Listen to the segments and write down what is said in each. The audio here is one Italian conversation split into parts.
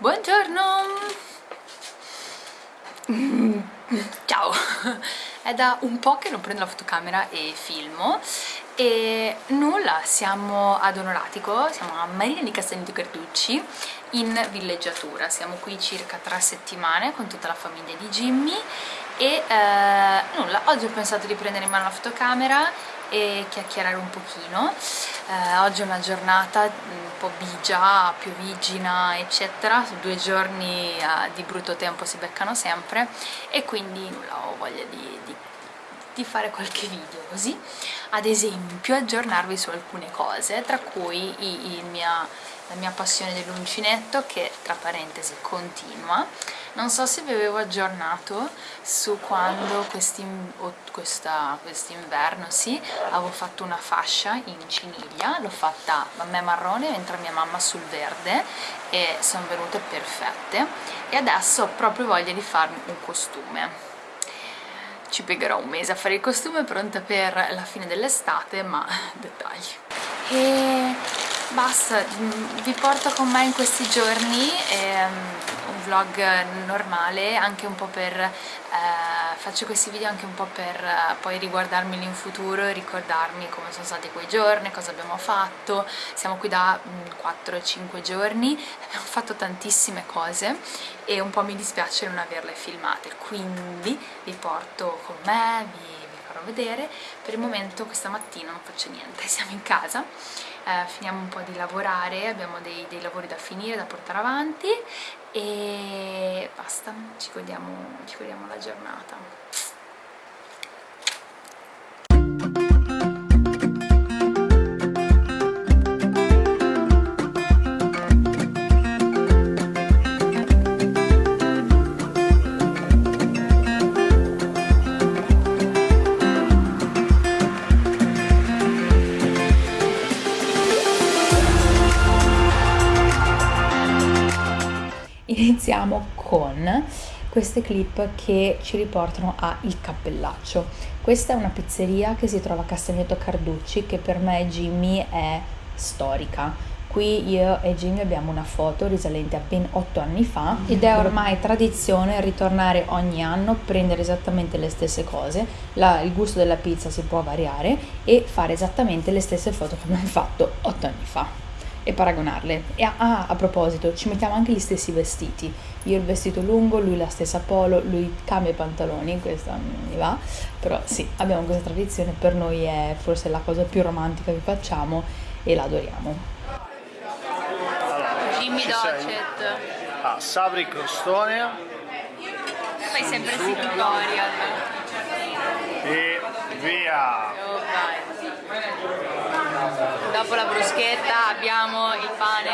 Buongiorno! Ciao! È da un po' che non prendo la fotocamera e filmo e nulla, siamo ad Onoratico, siamo a Marina di Castellino Carducci in villeggiatura, siamo qui circa tre settimane con tutta la famiglia di Jimmy e eh, nulla, oggi ho pensato di prendere in mano la fotocamera e chiacchierare un pochino. Eh, oggi è una giornata un po' bigia, piovigina eccetera. Due giorni eh, di brutto tempo si beccano sempre. E quindi nulla, ho voglia di, di, di fare qualche video così. Ad esempio aggiornarvi su alcune cose tra cui il mia, la mia passione dell'uncinetto che tra parentesi continua non so se vi avevo aggiornato su quando quest'inverno quest sì, avevo fatto una fascia in ciniglia l'ho fatta a me marrone mentre mia mamma sul verde e sono venute perfette. E adesso ho proprio voglia di farmi un costume. Ci piegherò un mese a fare il costume pronta per la fine dell'estate ma dettagli. E basta vi porto con me in questi giorni ehm, un vlog normale anche un po' per eh, faccio questi video anche un po' per eh, poi riguardarmi in futuro e ricordarmi come sono stati quei giorni, cosa abbiamo fatto. Siamo qui da 4-5 mm, giorni abbiamo fatto tantissime cose e un po' mi dispiace non averle filmate. Quindi vi porto con me, vi farò vedere. Per il momento questa mattina non faccio niente siamo in casa. Eh, finiamo un po' di lavorare abbiamo dei, dei, lavori da finire, da portare avanti e basta, ci godiamo, ci godiamo la giornata iniziamo con queste clip che ci riportano a Il Cappellaccio. Questa è una pizzeria che si trova a Castagneto Carducci che per me Jimmy è storica. Qui io e Jimmy abbiamo una foto risalente a ben 8 anni fa ed è ormai tradizione ritornare ogni anno, prendere esattamente le stesse cose, la, il gusto della pizza si può variare e fare esattamente le stesse foto che abbiamo fatto 8 anni fa e paragonarle. E ah, a proposito, ci mettiamo anche gli stessi vestiti. Io il vestito lungo, lui la stessa polo, lui cambia i pantaloni, questa mi va, però sì, abbiamo questa tradizione, per noi è forse la cosa più romantica che facciamo e la adoriamo. Jimmy Docet. Ah, Sabri Crostone. Fai sempre sì tutorial. E via! Dopo la bruschetta abbiamo il pane,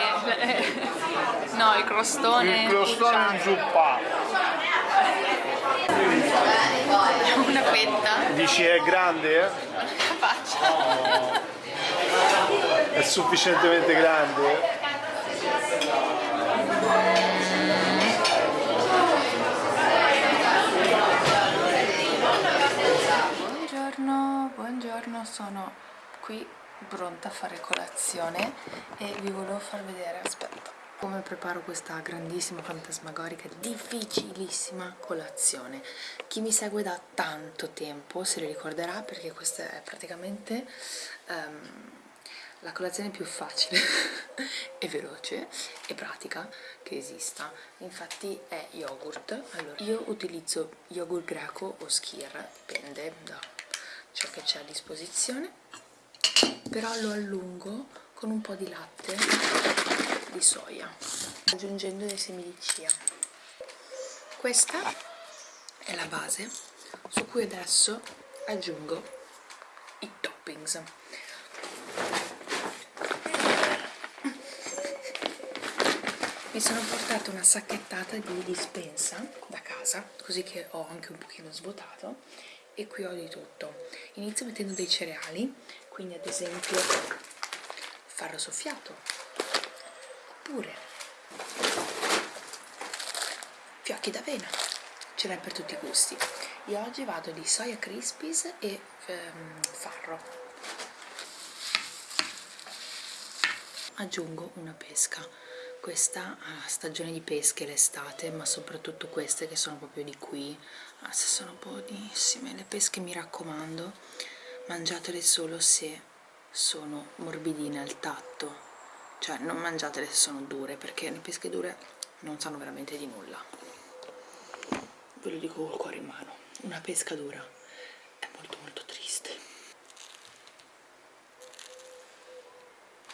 no il crostone Il crostone inzuppato. Una fetta. Dici è grande? La faccia. Oh. È sufficientemente grande? Buongiorno, buongiorno, sono qui pronta a fare colazione e vi volevo far vedere, aspetta, come preparo questa grandissima, fantasmagorica, difficilissima colazione. Chi mi segue da tanto tempo se li ricorderà perché questa è praticamente um, la colazione più facile e veloce e pratica che esista. Infatti è yogurt. Allora, io utilizzo yogurt greco o skir, dipende da ciò che c'è a disposizione però lo allungo con un po' di latte di soia aggiungendo dei semi di chia questa è la base su cui adesso aggiungo i toppings. Mi sono portata una sacchettata di dispensa da casa così che ho anche un pochino svuotato e qui ho di tutto. Inizio mettendo dei cereali quindi ad esempio farro soffiato oppure fiocchi d'avena ce n'è per tutti i gusti. Io oggi vado di soia crispies e ehm, farro. Aggiungo una pesca questa uh, stagione di pesche l'estate, ma soprattutto queste che sono proprio di qui, ah, sono buonissime, le pesche mi raccomando, mangiatele solo se sono morbidine al tatto, cioè non mangiatele se sono dure, perché le pesche dure non sanno veramente di nulla. Ve lo dico col cuore in mano, una pesca dura è molto molto triste.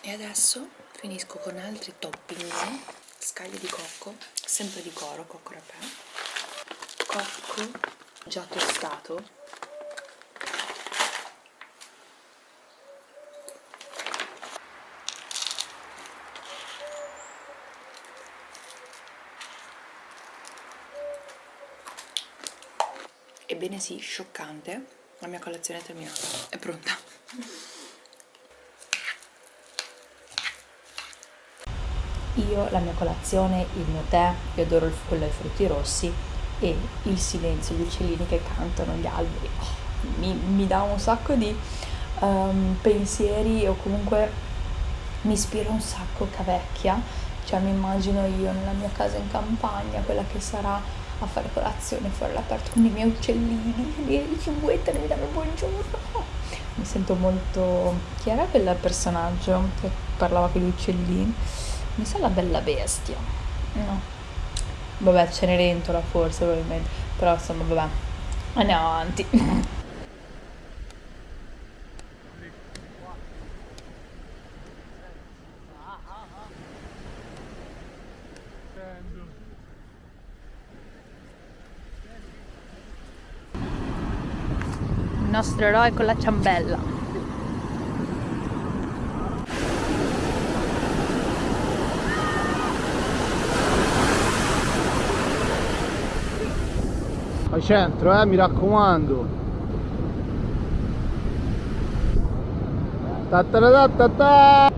E adesso finisco con altri topping, scaglie di cocco, sempre di coro, cocco rapè, cocco già tostato. Ebbene sì, scioccante, la mia colazione è terminata, è pronta. Io, la mia colazione, il mio tè, io adoro il, quello ai frutti rossi e il silenzio, gli uccellini che cantano, gli alberi, oh, mi, mi, dà un sacco di um, pensieri o comunque mi ispira un sacco Cavecchia, cioè mi immagino io nella mia casa in campagna, quella che sarà a fare colazione fuori all'aperto con i miei uccellini, li cinguettano e mi danno buongiorno. Mi sento molto... chi era quel personaggio che parlava con gli uccellini? Mi sa la bella bestia. No. Vabbè, Cenerentola forse probabilmente, però insomma vabbè. Andiamo avanti. nostro eroe con la ciambella. Al centro, eh, mi raccomando. Ta ta ta ta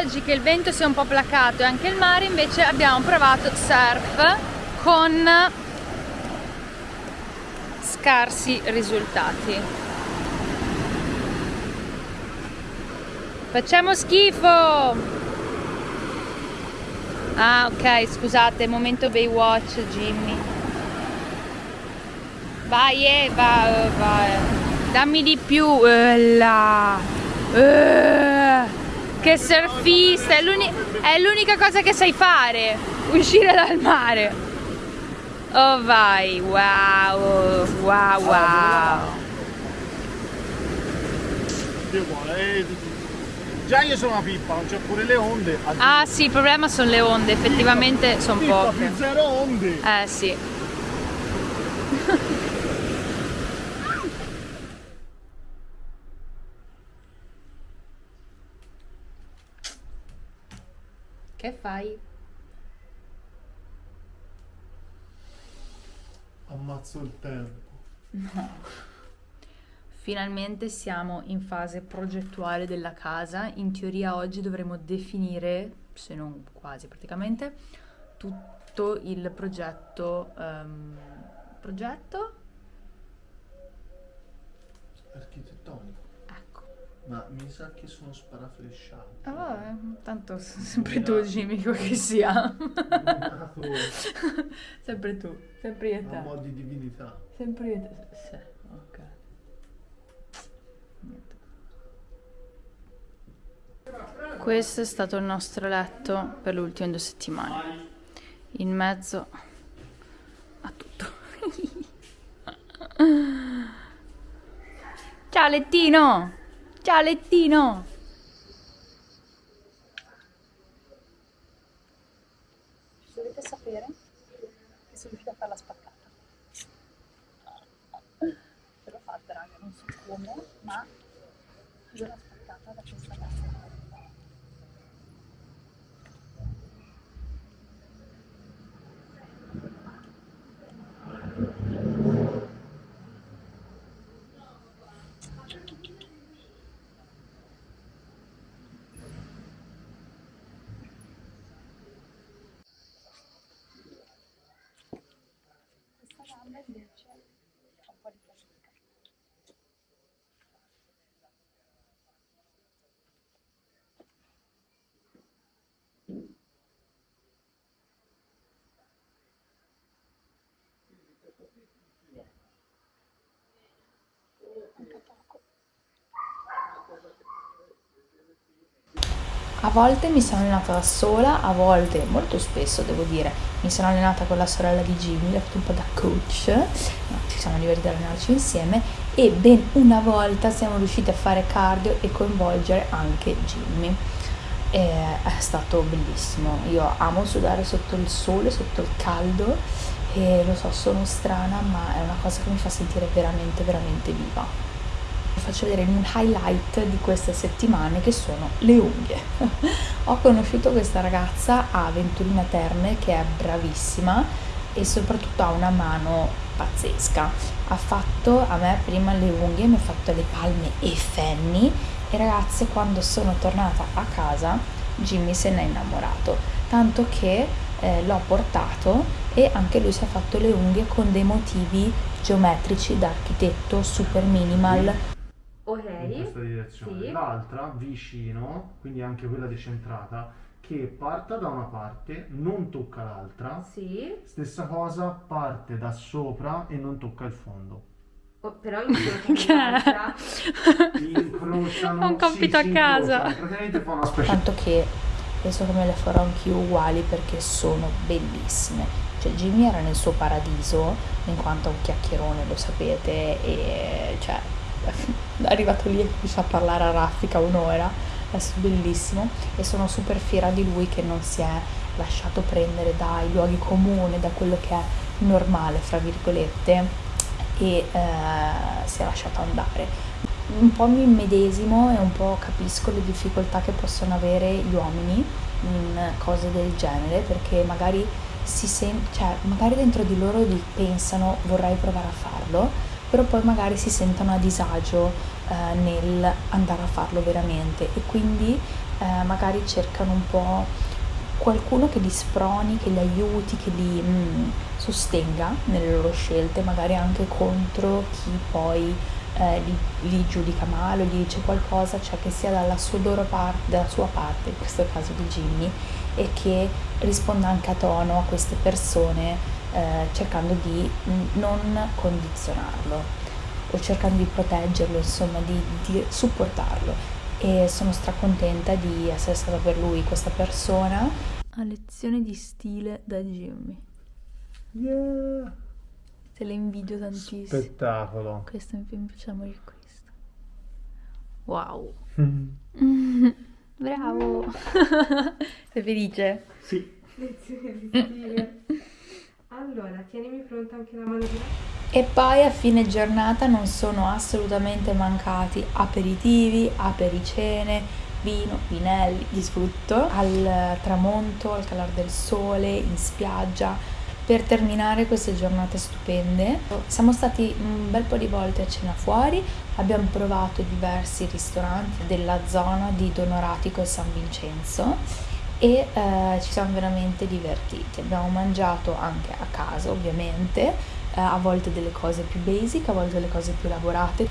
oggi che il vento si è un po' placato e anche il mare invece abbiamo provato surf con scarsi risultati facciamo schifo ah ok scusate momento Baywatch Jimmy vai eh, vai, vai dammi di più uh, là. Che surfista, è l'unica cosa che sai fare, uscire dal mare. Oh vai, wow, wow, wow. Già io sono una pippa, non c'è pure le onde. Ah sì, il problema sono le onde, effettivamente sono poche. Zero onde. Eh sì. Che fai? Ammazzo il tempo. No. Finalmente siamo in fase progettuale della casa. In teoria oggi dovremo definire, se non quasi praticamente, tutto il progetto. Um, progetto? Architettonico. Ma mi sa che sono sparaflesciato. Ah, eh, tanto sempre tu Jimmy, che sia. sempre tu, sempre io e te. Un po' di divinità. Sempre io e te. Sì, ok. Questo è stato il nostro letto per le ultime due settimane. In mezzo a tutto. Ciao lettino! Ciao lettino! Dovete sapere che sono riuscita a fare la spaccata. L'ho fatta raga, non so come, ma l'ho spaccata da questa casa. Invece A volte mi sono allenata da sola, a volte, molto spesso devo dire, mi sono allenata con la sorella di Jimmy, l'ho fatto un po' da coach, no, ci siamo divertiti ad allenarci insieme e ben una volta siamo riusciti a fare cardio e coinvolgere anche Jimmy. E è stato bellissimo, io amo sudare sotto il sole, sotto il caldo e lo so, sono strana ma è una cosa che mi fa sentire veramente, veramente viva faccio vedere un highlight di queste settimane che sono le unghie. Ho conosciuto questa ragazza a Venturina Terme che è bravissima e soprattutto ha una mano pazzesca. Ha fatto a me prima le unghie, mi ha fatto le palme e fenni e ragazze quando sono tornata a casa Jimmy se n'è innamorato, tanto che eh, l'ho portato e anche lui si è fatto le unghie con dei motivi geometrici da architetto super minimal. In questa direzione. Sì. L'altra vicino, quindi anche quella decentrata, che parta da una parte, non tocca l'altra. Sì. Stessa cosa, parte da sopra e non tocca il fondo. Oh, però incrociano incrociano un compito sì, a casa praticamente fa una specie tanto che penso che me le farò anch'io uguali perché sono bellissime cioè Jimmy era nel suo paradiso in quanto è un chiacchierone lo sapete e cioè arrivato lì e comincia a parlare a raffica un'ora, è bellissimo e sono super fiera di lui che non si è lasciato prendere dai luoghi comuni, da quello che è normale, fra virgolette, e eh, si è lasciato andare. Un po' mi immedesimo e un po' capisco le difficoltà che possono avere gli uomini in cose del genere, perché magari si sen- cioè, magari dentro di loro pensano vorrei provare a farlo, però poi magari si sentono a disagio eh, nel andare a farlo veramente e quindi eh, magari cercano un po' qualcuno che li sproni, che li aiuti, che li mm, sostenga nelle loro scelte, magari anche contro chi poi eh, li, li, giudica male o gli dice qualcosa, cioè che sia dalla sua, parte, dalla sua parte, in questo caso di Jimmy, e che risponda anche a tono a queste persone eh, cercando di non condizionarlo o cercando di proteggerlo, insomma, di, di supportarlo. E sono stracontenta di essere stata per lui questa persona. A lezione di stile da Jimmy. Yeah! Te le invidio tantissimo. Spettacolo. Questo mi piace morire questo. Wow. Bravo. Sei felice? Sì. Lezione di stile. Allora, tienimi pronta anche la mano E poi a fine giornata non sono assolutamente mancati aperitivi, apericene, vino, vinelli, di frutto, al tramonto, al calare del sole, in spiaggia, per terminare queste giornate stupende. Siamo stati un bel po' di volte a cena fuori, abbiamo provato diversi ristoranti della zona di Donoratico e San Vincenzo e eh, ci siamo veramente divertiti. Abbiamo mangiato anche a casa ovviamente, eh, a volte delle cose più basic, a volte delle cose più elaborate,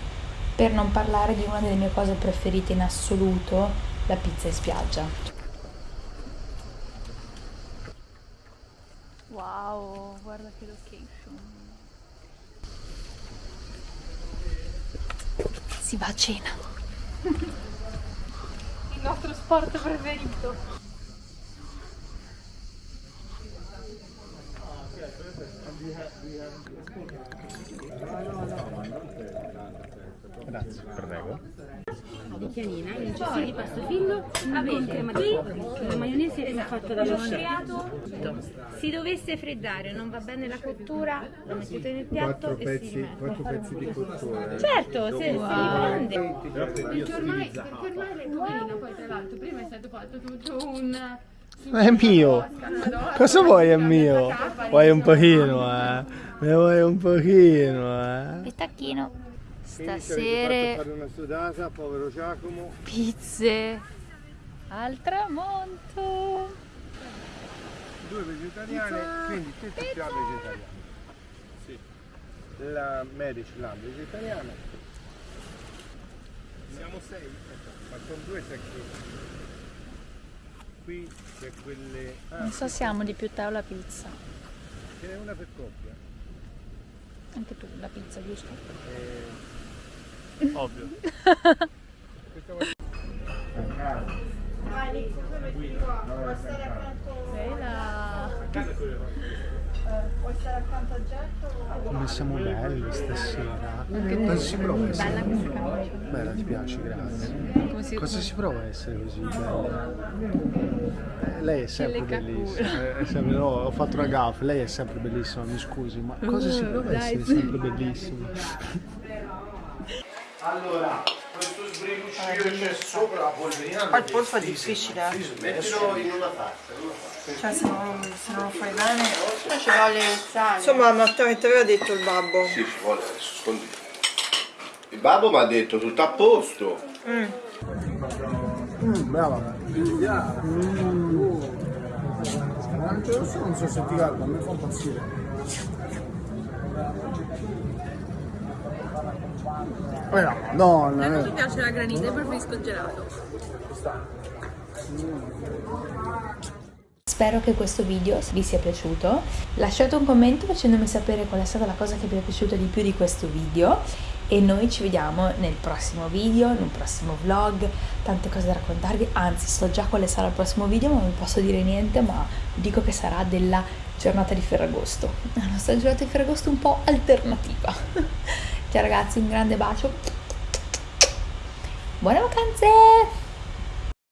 per non parlare di una delle mie cose preferite in assoluto, la pizza in spiaggia. Wow, guarda che location. Si va a cena. Il nostro sport preferito. Grazie, prego. Di chianina, in un di pasto fillo, avete qui la maionese è fatta dallo chef. Si dovesse freddare, non va bene la cottura, lo mettete nel piatto quattro e pezzi, si rimette. Quattro pezzi di cottura. Certo, se, wow. se li prende. Perché ormai, perché ormai poverina poi tra l'altro prima è stato fatto tutto un... È mio! Cosa vuoi è mio? Vuoi un pochino, eh? Ne vuoi un pochino, eh? Il tacchino. Stasera... sudata, povero Giacomo. Pizze. Al tramonto. Due vegetariane, quindi te ti piace vegetariano. Sì. La Medici, la vegetariana. Siamo sei, ma con due sei qui c'è quelle... Ah, non so se amo di più te o la pizza. Ce n'è una per coppia. Anche tu, la pizza, giusto? Eh, ovvio. Come siamo belli stasera. Cosa si prova a essere? Bella, ti piace, grazie. Cosa si prova a essere così bella? Eh, lei è sempre bellissima. È sempre, no, ho fatto una gaffa, lei è sempre bellissima, mi scusi, ma cosa si prova a essere sempre bellissima? Allora, che c'è sopra la polverina. Poi il polpo è difficile. Sì, mettilo in una tazza. Cioè se non, se non lo fai bene. Ci vuole il sale. Insomma, Matteo, che ti aveva detto il babbo? Sì, ci vuole adesso, scondi. Il babbo mi ha detto tutto a posto. Mm, brava. Mm. L'arancia rossa non so se ti calma, mi fa impazzire. Eh no, madonna. A me mi piace la granita, preferisco il gelato. Spero che questo video vi sia piaciuto. Lasciate un commento facendomi sapere qual è stata la cosa che vi è piaciuta di più di questo video e noi ci vediamo nel prossimo video, nel prossimo vlog, tante cose da raccontarvi, anzi so già quale sarà il prossimo video ma non posso dire niente, ma dico che sarà della giornata di Ferragosto, la nostra giornata di Ferragosto un po' alternativa. Ciao ragazzi, un grande bacio, buone vacanze!